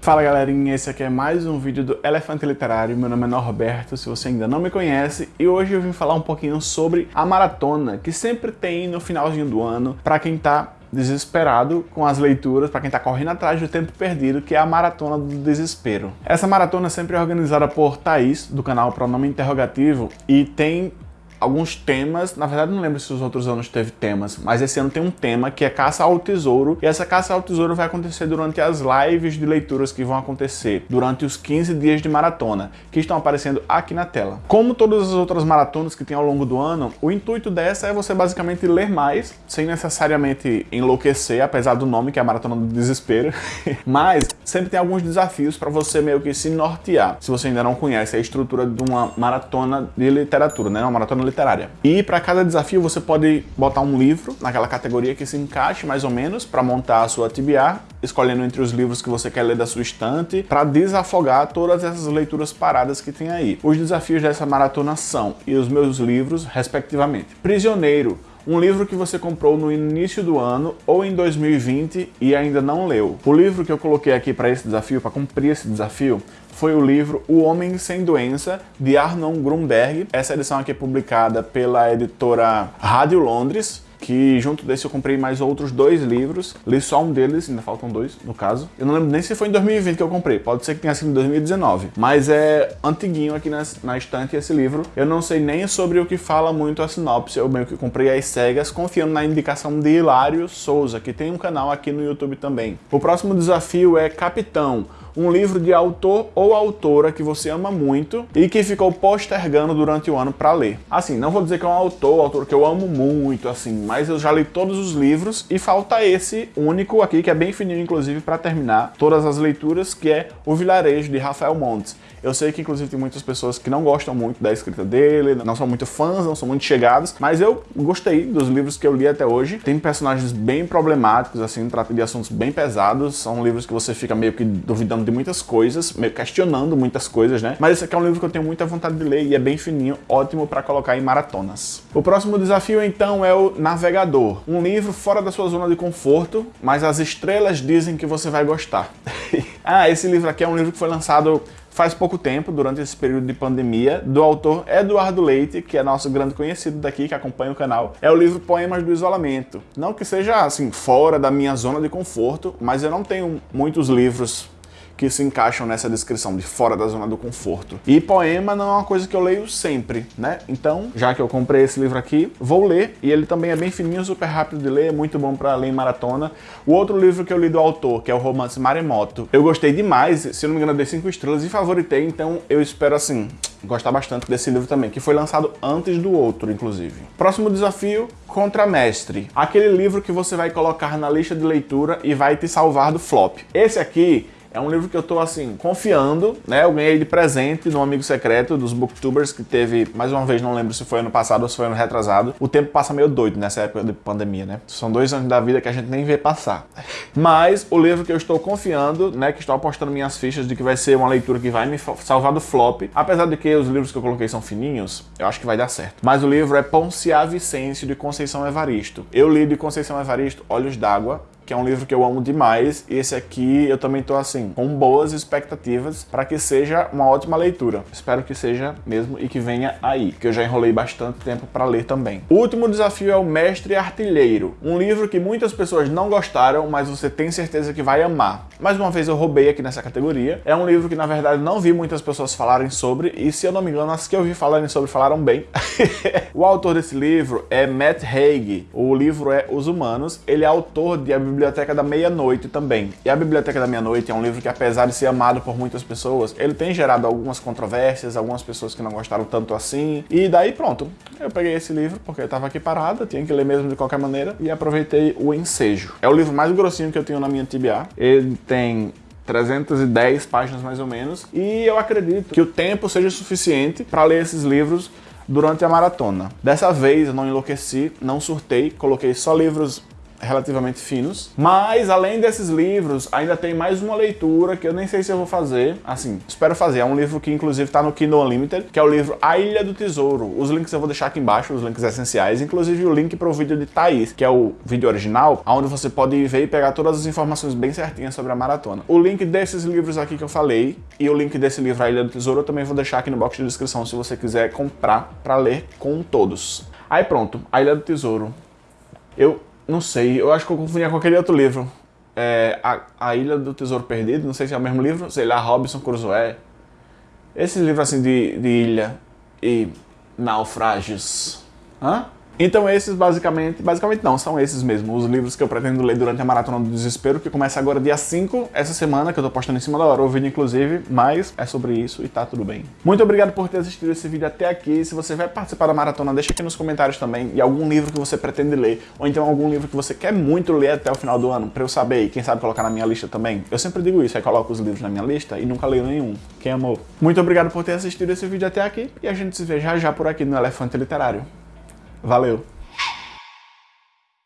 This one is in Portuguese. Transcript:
Fala galerinha, esse aqui é mais um vídeo do Elefante Literário, meu nome é Norberto, se você ainda não me conhece, e hoje eu vim falar um pouquinho sobre a maratona que sempre tem no finalzinho do ano para quem tá desesperado com as leituras, para quem está correndo atrás do tempo perdido, que é a Maratona do Desespero. Essa maratona é sempre organizada por Thaís, do canal Pronome Interrogativo, e tem alguns temas, na verdade não lembro se os outros anos teve temas, mas esse ano tem um tema que é caça ao tesouro, e essa caça ao tesouro vai acontecer durante as lives de leituras que vão acontecer durante os 15 dias de maratona, que estão aparecendo aqui na tela. Como todas as outras maratonas que tem ao longo do ano, o intuito dessa é você basicamente ler mais, sem necessariamente enlouquecer, apesar do nome que é a Maratona do Desespero, mas sempre tem alguns desafios para você meio que se nortear, se você ainda não conhece a estrutura de uma maratona de literatura, né? Uma maratona literária. E para cada desafio você pode botar um livro naquela categoria que se encaixe mais ou menos para montar a sua TBR, escolhendo entre os livros que você quer ler da sua estante, para desafogar todas essas leituras paradas que tem aí. Os desafios dessa maratona são, e os meus livros, respectivamente. Prisioneiro, um livro que você comprou no início do ano ou em 2020 e ainda não leu. O livro que eu coloquei aqui para esse desafio, para cumprir esse desafio, foi o livro O Homem Sem Doença, de Arnon Grunberg. Essa edição aqui é publicada pela editora Rádio Londres, que junto desse eu comprei mais outros dois livros, li só um deles, ainda faltam dois no caso. Eu não lembro nem se foi em 2020 que eu comprei, pode ser que tenha sido em 2019, mas é antiguinho aqui na, na estante esse livro. Eu não sei nem sobre o que fala muito a sinopse, eu meio que comprei as cegas, confiando na indicação de Hilário Souza, que tem um canal aqui no YouTube também. O próximo desafio é Capitão, um livro de autor ou autora que você ama muito e que ficou postergando durante o ano para ler. Assim, não vou dizer que é um autor autor que eu amo muito, assim, mas eu já li todos os livros e falta esse único aqui, que é bem fininho, inclusive, para terminar todas as leituras, que é O Vilarejo, de Rafael Montes. Eu sei que, inclusive, tem muitas pessoas que não gostam muito da escrita dele, não são muito fãs, não são muito chegados, mas eu gostei dos livros que eu li até hoje. Tem personagens bem problemáticos, assim, trata de assuntos bem pesados, são livros que você fica meio que duvidando de muitas coisas, meio questionando muitas coisas, né? Mas esse aqui é um livro que eu tenho muita vontade de ler e é bem fininho, ótimo para colocar em maratonas. O próximo desafio, então, é o Navegador. Um livro fora da sua zona de conforto, mas as estrelas dizem que você vai gostar. ah, esse livro aqui é um livro que foi lançado faz pouco tempo, durante esse período de pandemia, do autor Eduardo Leite, que é nosso grande conhecido daqui, que acompanha o canal. É o livro Poemas do Isolamento. Não que seja, assim, fora da minha zona de conforto, mas eu não tenho muitos livros que se encaixam nessa descrição de fora da zona do conforto. E poema não é uma coisa que eu leio sempre, né? Então, já que eu comprei esse livro aqui, vou ler, e ele também é bem fininho, super rápido de ler, é muito bom para ler em maratona. O outro livro que eu li do autor, que é o romance Maremoto, eu gostei demais, se não me engano, dei 5 estrelas e favoritei, então eu espero assim, gostar bastante desse livro também, que foi lançado antes do outro, inclusive. Próximo desafio, Contramestre. Aquele livro que você vai colocar na lista de leitura e vai te salvar do flop. Esse aqui é um livro que eu tô, assim, confiando, né? Eu ganhei de presente no Amigo Secreto dos Booktubers, que teve, mais uma vez, não lembro se foi ano passado ou se foi ano retrasado. O tempo passa meio doido nessa época de pandemia, né? São dois anos da vida que a gente nem vê passar. Mas o livro que eu estou confiando, né? Que estou apostando minhas fichas de que vai ser uma leitura que vai me salvar do flop. Apesar de que os livros que eu coloquei são fininhos, eu acho que vai dar certo. Mas o livro é Ponciá Vicêncio, de Conceição Evaristo. Eu li de Conceição Evaristo Olhos d'Água, que é um livro que eu amo demais, e esse aqui eu também tô assim, com boas expectativas para que seja uma ótima leitura. Espero que seja mesmo e que venha aí, que eu já enrolei bastante tempo para ler também. O último desafio é o Mestre Artilheiro, um livro que muitas pessoas não gostaram, mas você tem certeza que vai amar. Mais uma vez eu roubei aqui nessa categoria. É um livro que na verdade não vi muitas pessoas falarem sobre, e se eu não me engano, as que eu vi falarem sobre falaram bem. o autor desse livro é Matt Haig, o livro é Os Humanos, ele é autor de A Biblioteca da Meia-Noite também. E A Biblioteca da Meia-Noite é um livro que, apesar de ser amado por muitas pessoas, ele tem gerado algumas controvérsias, algumas pessoas que não gostaram tanto assim. E daí pronto, eu peguei esse livro porque eu estava aqui parado, tinha que ler mesmo de qualquer maneira, e aproveitei o ensejo. É o livro mais grossinho que eu tenho na minha TBA. Ele tem 310 páginas mais ou menos, e eu acredito que o tempo seja suficiente para ler esses livros durante a maratona. Dessa vez eu não enlouqueci, não surtei, coloquei só livros relativamente finos. Mas, além desses livros, ainda tem mais uma leitura que eu nem sei se eu vou fazer. Assim, espero fazer. É um livro que, inclusive, está no Kindle Unlimited, que é o livro A Ilha do Tesouro. Os links eu vou deixar aqui embaixo, os links essenciais. Inclusive, o link para o vídeo de Thaís, que é o vídeo original, onde você pode ver e pegar todas as informações bem certinhas sobre a maratona. O link desses livros aqui que eu falei e o link desse livro A Ilha do Tesouro eu também vou deixar aqui no box de descrição se você quiser comprar para ler com todos. Aí pronto, A Ilha do Tesouro. Eu não sei, eu acho que eu confundia com aquele outro livro. É, a, a Ilha do Tesouro Perdido, não sei se é o mesmo livro, sei lá, Robinson Crusoe. Esse livro assim de, de ilha e naufrágios. Hã? Então esses basicamente, basicamente não, são esses mesmo, os livros que eu pretendo ler durante a Maratona do Desespero, que começa agora dia 5, essa semana, que eu tô postando em cima da hora o vídeo inclusive, mas é sobre isso e tá tudo bem. Muito obrigado por ter assistido esse vídeo até aqui, se você vai participar da Maratona, deixa aqui nos comentários também, e algum livro que você pretende ler, ou então algum livro que você quer muito ler até o final do ano, pra eu saber e quem sabe colocar na minha lista também. Eu sempre digo isso, aí coloco os livros na minha lista e nunca leio nenhum. Quem amou? Muito obrigado por ter assistido esse vídeo até aqui, e a gente se vê já já por aqui no Elefante Literário. Valeu!